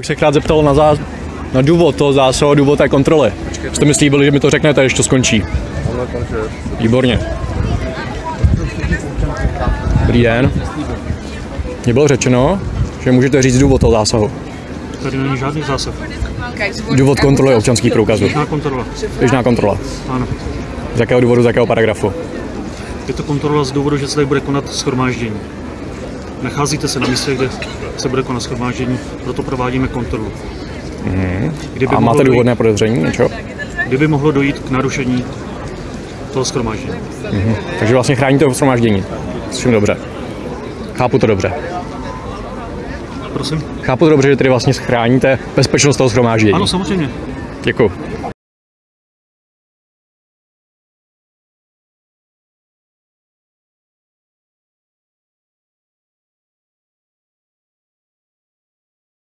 Už se krát zeptal na, zá... na důvod toho zásahu, důvod té kontroly. Jste mi slíbili, že mi to řeknete, když to skončí. Výborně. Dobrý den. Mně bylo řečeno, že můžete říct důvod toho zásahu. Tady není žádný zásah. Důvod kontroly občanských průkazů. Běžná kontrola. Běžná kontrola. Ano. Z jakého důvodu, z jakého paragrafu? Je to kontrola z důvodu, že se tady bude konat schromáždění. Nacházíte se na místě, kde se bude konat schromáždění, proto provádíme kontrolu. Kdyby, A máte dojít, důvodné podezření, něčeho? kdyby mohlo dojít k narušení toho schromáždění. Takže vlastně chráníte to shromáždění. Všem dobře. Chápu to dobře. Prosím? Chápu to dobře, že tedy vlastně chráníte bezpečnost toho shromáždění. Ano, samozřejmě. Děkuji.